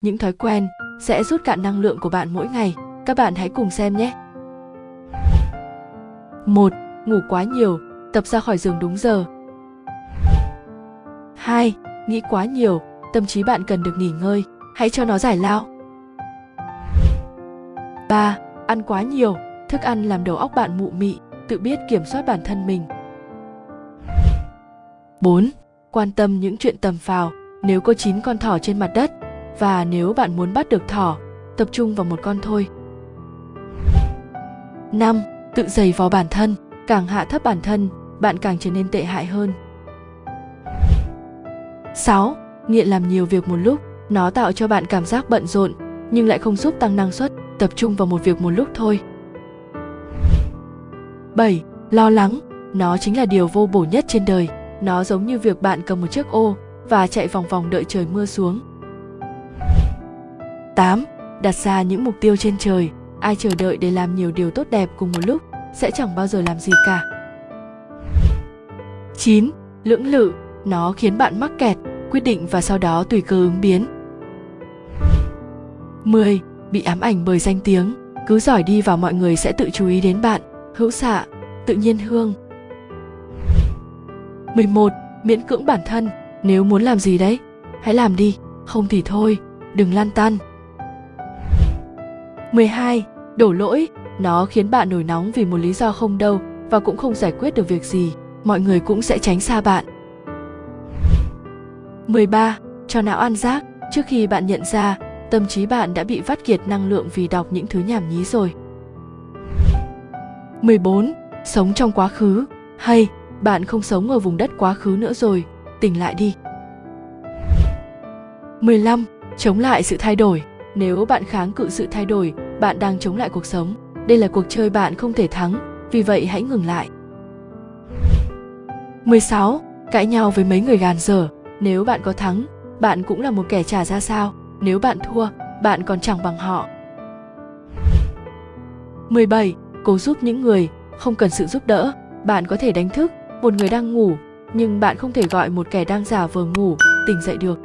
những thói quen sẽ rút cạn năng lượng của bạn mỗi ngày. Các bạn hãy cùng xem nhé. 1. Ngủ quá nhiều, tập ra khỏi giường đúng giờ. 2. Nghĩ quá nhiều, tâm trí bạn cần được nghỉ ngơi, hãy cho nó giải lao. 3. Ăn quá nhiều, thức ăn làm đầu óc bạn mụ mị, tự biết kiểm soát bản thân mình. 4. Quan tâm những chuyện tầm phào, nếu có 9 con thỏ trên mặt đất và nếu bạn muốn bắt được thỏ, tập trung vào một con thôi. 5. Tự giày vò bản thân, càng hạ thấp bản thân, bạn càng trở nên tệ hại hơn. 6. Nghiện làm nhiều việc một lúc, nó tạo cho bạn cảm giác bận rộn nhưng lại không giúp tăng năng suất, tập trung vào một việc một lúc thôi. 7. Lo lắng, nó chính là điều vô bổ nhất trên đời. Nó giống như việc bạn cầm một chiếc ô và chạy vòng vòng đợi trời mưa xuống. 8. Đặt ra những mục tiêu trên trời. Ai chờ đợi để làm nhiều điều tốt đẹp cùng một lúc sẽ chẳng bao giờ làm gì cả. 9. Lưỡng lự, nó khiến bạn mắc kẹt, quyết định và sau đó tùy cơ ứng biến. 10. Bị ám ảnh bởi danh tiếng, cứ giỏi đi vào mọi người sẽ tự chú ý đến bạn, hữu xạ, tự nhiên hương. 11. Miễn cưỡng bản thân, nếu muốn làm gì đấy, hãy làm đi, không thì thôi, đừng lan tăn. 12. Đổ lỗi, nó khiến bạn nổi nóng vì một lý do không đâu và cũng không giải quyết được việc gì, mọi người cũng sẽ tránh xa bạn. 13. Cho não ăn rác, trước khi bạn nhận ra, tâm trí bạn đã bị vắt kiệt năng lượng vì đọc những thứ nhảm nhí rồi. 14. Sống trong quá khứ, hay bạn không sống ở vùng đất quá khứ nữa rồi, tỉnh lại đi. 15. Chống lại sự thay đổi. Nếu bạn kháng cự sự thay đổi, bạn đang chống lại cuộc sống. Đây là cuộc chơi bạn không thể thắng, vì vậy hãy ngừng lại. 16. Cãi nhau với mấy người gàn dở. Nếu bạn có thắng, bạn cũng là một kẻ trả ra sao. Nếu bạn thua, bạn còn chẳng bằng họ. 17. Cố giúp những người, không cần sự giúp đỡ. Bạn có thể đánh thức một người đang ngủ, nhưng bạn không thể gọi một kẻ đang giả vờ ngủ tỉnh dậy được.